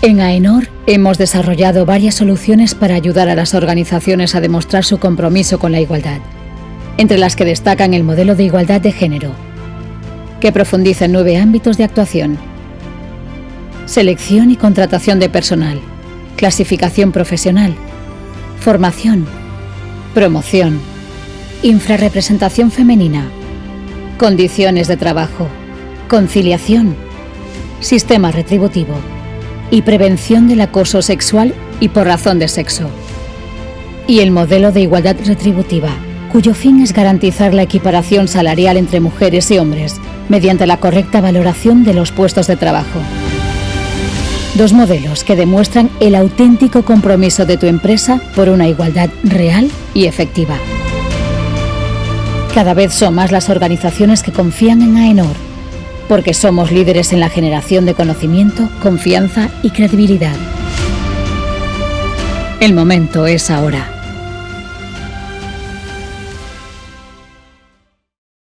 En AENOR hemos desarrollado varias soluciones para ayudar a las organizaciones a demostrar su compromiso con la igualdad, entre las que destacan el modelo de igualdad de género, que profundiza en nueve ámbitos de actuación. Selección y contratación de personal, clasificación profesional, formación, promoción, infrarrepresentación femenina, condiciones de trabajo, conciliación, sistema retributivo y prevención del acoso sexual y por razón de sexo. Y el modelo de igualdad retributiva, cuyo fin es garantizar la equiparación salarial entre mujeres y hombres mediante la correcta valoración de los puestos de trabajo. Dos modelos que demuestran el auténtico compromiso de tu empresa por una igualdad real y efectiva. Cada vez son más las organizaciones que confían en AENOR, porque somos líderes en la generación de conocimiento, confianza y credibilidad. El momento es ahora.